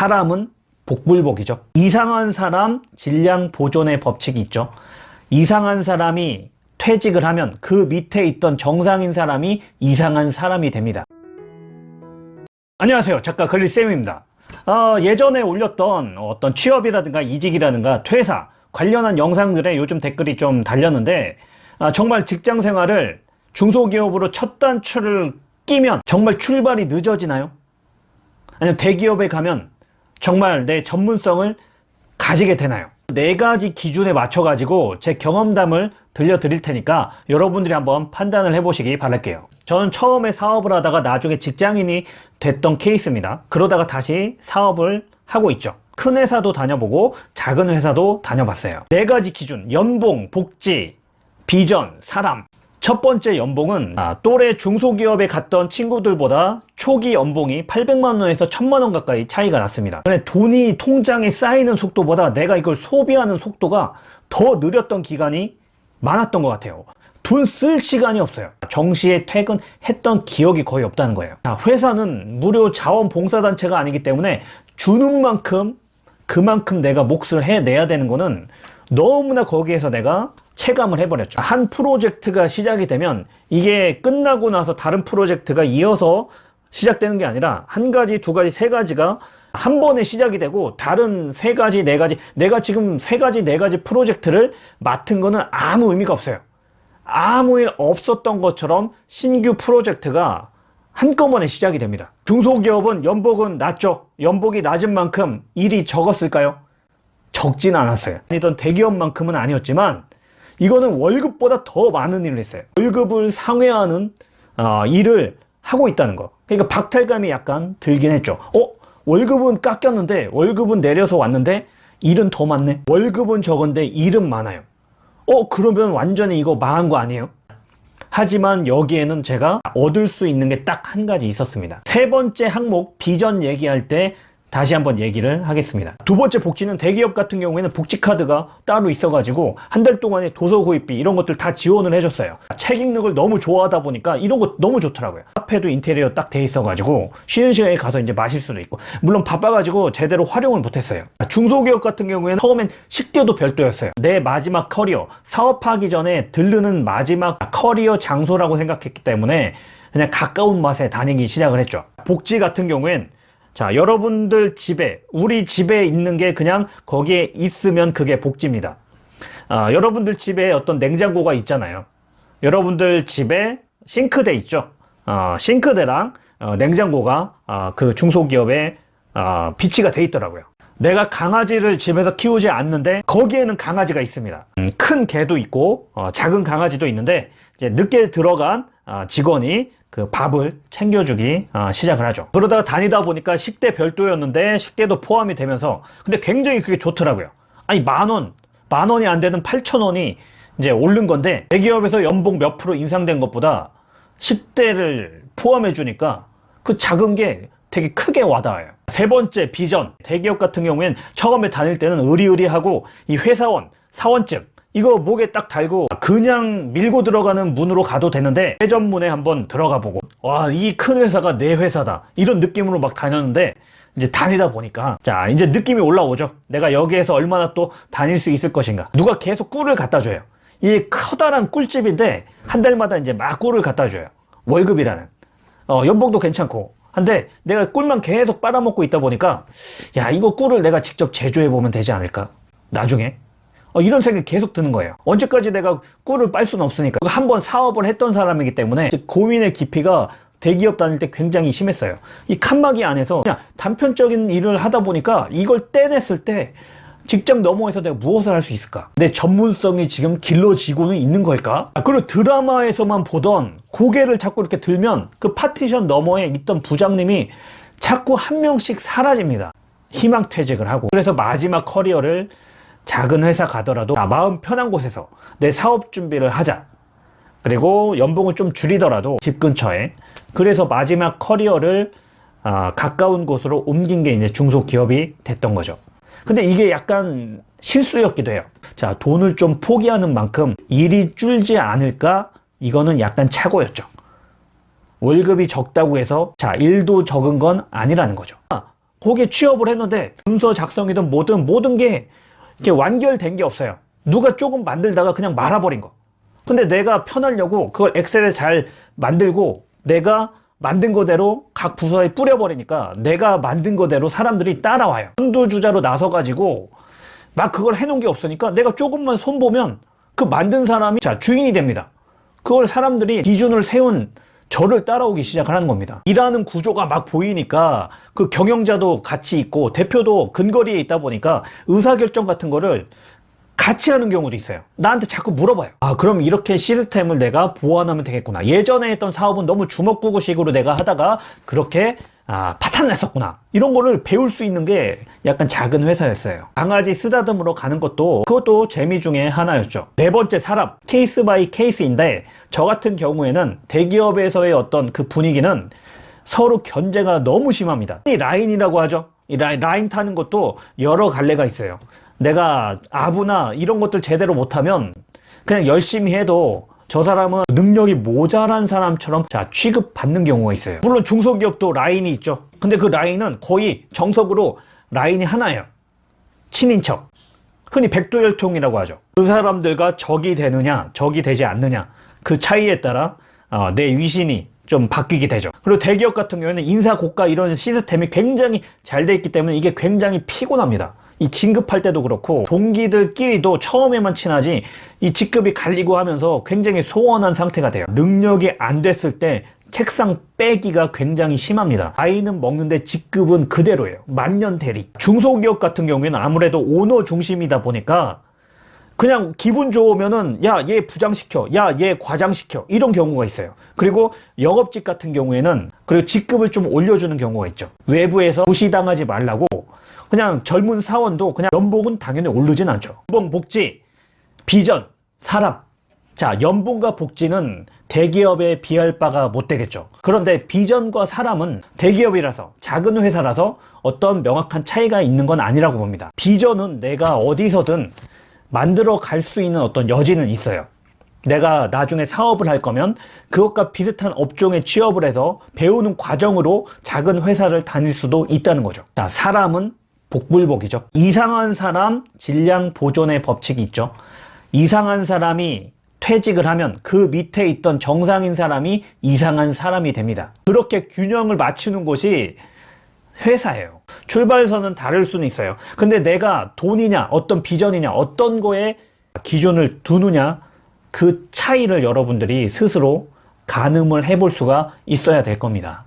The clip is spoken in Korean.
사람은 복불복이죠. 이상한 사람 질량 보존의 법칙이 있죠. 이상한 사람이 퇴직을 하면 그 밑에 있던 정상인 사람이 이상한 사람이 됩니다. 안녕하세요. 작가 글리쌤입니다. 어, 예전에 올렸던 어떤 취업이라든가 이직이라든가 퇴사 관련한 영상들에 요즘 댓글이 좀 달렸는데 아, 정말 직장 생활을 중소기업으로 첫 단추를 끼면 정말 출발이 늦어지나요? 아니면 대기업에 가면 정말 내 전문성을 가지게 되나요? 네 가지 기준에 맞춰 가지고 제 경험담을 들려 드릴 테니까 여러분들이 한번 판단을 해 보시기 바랄게요. 저는 처음에 사업을 하다가 나중에 직장인이 됐던 케이스입니다. 그러다가 다시 사업을 하고 있죠. 큰 회사도 다녀보고 작은 회사도 다녀봤어요. 네 가지 기준. 연봉, 복지, 비전, 사람 첫 번째 연봉은 아, 또래 중소기업에 갔던 친구들보다 초기 연봉이 800만원에서 1000만원 가까이 차이가 났습니다. 돈이 통장에 쌓이는 속도보다 내가 이걸 소비하는 속도가 더 느렸던 기간이 많았던 것 같아요. 돈 쓸 시간이 없어요. 정시에 퇴근했던 기억이 거의 없다는 거예요. 자, 회사는 무료 자원봉사단체가 아니기 때문에 주는 만큼 그만큼 내가 몫을 해내야 되는 거는 너무나 거기에서 내가 체감을 해버렸죠. 한 프로젝트가 시작이 되면 이게 끝나고 나서 다른 프로젝트가 이어서 시작되는 게 아니라 한 가지 두 가지 세 가지가 한 번에 시작이 되고 다른 세 가지 네 가지 내가 지금 세 가지 네 가지 프로젝트를 맡은 거는 아무 의미가 없어요. 아무 일 없었던 것처럼 신규 프로젝트가 한꺼번에 시작이 됩니다. 중소기업은 연봉은 낮죠. 연봉이 낮은 만큼 일이 적었을까요? 적진 않았어요. 아니던 대기업만큼은 아니었지만 이거는 월급보다 더 많은 일을 했어요 월급을 상회하는 어, 일을 하고 있다는 거 그러니까 박탈감이 약간 들긴 했죠 어? 월급은 깎였는데 월급은 내려서 왔는데 일은 더 많네 월급은 적은데 일은 많아요 어? 그러면 완전히 이거 망한 거 아니에요? 하지만 여기에는 제가 얻을 수 있는 게 딱 한 가지 있었습니다 세 번째 항목 비전 얘기할 때 다시 한번 얘기를 하겠습니다. 두 번째 복지는 대기업 같은 경우에는 복지카드가 따로 있어 가지고 한 달 동안의 도서 구입비 이런 것들 다 지원을 해줬어요. 책 읽는 걸 너무 좋아하다 보니까 이런 거 너무 좋더라고요. 카페도 인테리어 딱 돼 있어 가지고 쉬는 시간에 가서 이제 마실 수도 있고. 물론 바빠 가지고 제대로 활용을 못했어요. 중소기업 같은 경우에는 처음엔 식대도 별도였어요. 내 마지막 커리어 사업하기 전에 들르는 마지막 커리어 장소라고 생각했기 때문에 그냥 가까운 맛에 다니기 시작을 했죠. 복지 같은 경우엔 자 여러분들 집에 우리 집에 있는 게 그냥 거기에 있으면 그게 복지입니다. 아, 여러분들 집에 어떤 냉장고가 있잖아요. 여러분들 집에 싱크대 있죠? 어, 싱크대랑 어, 냉장고가 어, 그 중소기업에 어, 비치가 돼 있더라고요. 내가 강아지를 집에서 키우지 않는데 거기에는 강아지가 있습니다. 음, 큰 개도 있고 어, 작은 강아지도 있는데 이제 늦게 들어간 어, 직원이 그 밥을 챙겨주기 어, 시작을 하죠. 그러다가 다니다 보니까 식대 별도였는데 식대도 포함이 되면서 근데 굉장히 그게 좋더라고요. 아니 만원 만원이 안 되는 8천원이 이제 오른 건데 대기업에서 연봉 몇 프로 인상된 것보다 식대를 포함해 주니까 그 작은 게 되게 크게 와닿아요. 세 번째 비전. 대기업 같은 경우엔 처음에 다닐 때는 의리의리하고 이 회사원 사원증 이거 목에 딱 달고 그냥 밀고 들어가는 문으로 가도 되는데 회전문에 한번 들어가 보고 와 이 큰 회사가 내 회사다. 이런 느낌으로 막 다녔는데 이제 다니다 보니까 자 이제 느낌이 올라오죠. 내가 여기에서 얼마나 또 다닐 수 있을 것인가. 누가 계속 꿀을 갖다 줘요. 이 커다란 꿀집인데 한 달마다 이제 막 꿀을 갖다 줘요. 월급이라는. 어, 연봉도 괜찮고. 한데 내가 꿀만 계속 빨아먹고 있다 보니까 야 이거 꿀을 내가 직접 제조해 보면 되지 않을까? 나중에 어, 이런 생각이 계속 드는 거예요. 언제까지 내가 꿀을 빨 수는 없으니까. 한 번 사업을 했던 사람이기 때문에 고민의 깊이가 대기업 다닐 때 굉장히 심했어요. 이 칸막이 안에서 그냥 단편적인 일을 하다 보니까 이걸 떼냈을 때 직장 너머에서 내가 무엇을 할 수 있을까? 내 전문성이 지금 길러지고는 있는 걸까? 아, 그리고 드라마에서만 보던 고개를 자꾸 이렇게 들면 그 파티션 너머에 있던 부장님이 자꾸 한 명씩 사라집니다. 희망퇴직을 하고. 그래서 마지막 커리어를 작은 회사 가더라도 마음 편한 곳에서 내 사업 준비를 하자. 그리고 연봉을 좀 줄이더라도 집 근처에. 그래서 마지막 커리어를 아, 가까운 곳으로 옮긴 게 이제 중소기업이 됐던 거죠. 근데 이게 약간 실수였기도 해요. 자 돈을 좀 포기하는 만큼 일이 줄지 않을까? 이거는 약간 착오였죠. 월급이 적다고 해서 자 일도 적은 건 아니라는 거죠. 거기에 취업을 했는데 문서 작성이든 뭐든 모든 게 이렇게 완결된 게 없어요. 누가 조금 만들다가 그냥 말아버린 거. 근데 내가 편하려고 그걸 엑셀에 잘 만들고 내가 만든 거대로 각 부서에 뿌려버리니까 내가 만든 거대로 사람들이 따라와요. 선두주자로 나서가지고 막 그걸 해놓은 게 없으니까 내가 조금만 손보면 그 만든 사람이 자 주인이 됩니다. 그걸 사람들이 기준을 세운 저를 따라오기 시작을 하는 겁니다. 일하는 구조가 막 보이니까 그 경영자도 같이 있고 대표도 근거리에 있다 보니까 의사결정 같은 거를 같이 하는 경우도 있어요. 나한테 자꾸 물어봐요. 아, 그럼 이렇게 시스템을 내가 보완하면 되겠구나. 예전에 했던 사업은 너무 주먹구구식으로 내가 하다가 그렇게 아, 파탄 냈었구나. 이런 거를 배울 수 있는 게 약간 작은 회사였어요. 강아지 쓰다듬으러 가는 것도 그것도 재미 중에 하나였죠. 네 번째 사람, case by case인데 저 같은 경우에는 대기업에서의 어떤 그 분위기는 서로 견제가 너무 심합니다. 이 라인이라고 하죠. 이 라인, 라인 타는 것도 여러 갈래가 있어요. 내가 아부나 이런 것들 제대로 못하면 그냥 열심히 해도 저 사람은 능력이 모자란 사람처럼 자 취급받는 경우가 있어요. 물론 중소기업도 라인이 있죠. 근데 그 라인은 거의 정석으로 라인이 하나예요. 친인척. 흔히 백도혈통이라고 하죠. 그 사람들과 적이 되느냐, 적이 되지 않느냐. 그 차이에 따라 어, 내 위신이 좀 바뀌게 되죠. 그리고 대기업 같은 경우에는 인사 고가 이런 시스템이 굉장히 잘 돼 있기 때문에 이게 굉장히 피곤합니다. 이 진급할 때도 그렇고 동기들끼리도 처음에만 친하지 이 직급이 갈리고 하면서 굉장히 소원한 상태가 돼요. 능력이 안 됐을 때 책상 빼기가 굉장히 심합니다. 아이는 먹는데 직급은 그대로예요. 만년 대리. 중소기업 같은 경우에는 아무래도 오너 중심이다 보니까 그냥 기분 좋으면은 야 얘 부장시켜 야 얘 과장시켜 이런 경우가 있어요 그리고 영업직 같은 경우에는 그리고 직급을 좀 올려주는 경우가 있죠 외부에서 무시당하지 말라고 그냥 젊은 사원도 그냥 연봉은 당연히 오르진 않죠 연봉 복지 비전 사람 자 연봉과 복지는 대기업에 비할 바가 못 되겠죠 그런데 비전과 사람은 대기업이라서 작은 회사라서 어떤 명확한 차이가 있는 건 아니라고 봅니다 비전은 내가 어디서든 만들어 갈 수 있는 어떤 여지는 있어요. 내가 나중에 사업을 할 거면 그것과 비슷한 업종에 취업을 해서 배우는 과정으로 작은 회사를 다닐 수도 있다는 거죠. 자, 사람은 복불복이죠. 이상한 사람 질량 보존의 법칙이 있죠. 이상한 사람이 퇴직을 하면 그 밑에 있던 정상인 사람이 이상한 사람이 됩니다. 그렇게 균형을 맞추는 곳이 회사예요. 출발선은 다를 수는 있어요. 근데 내가 돈이냐, 어떤 비전이냐, 어떤 거에 기준을 두느냐, 그 차이를 여러분들이 스스로 가늠을 해볼 수가 있어야 될 겁니다.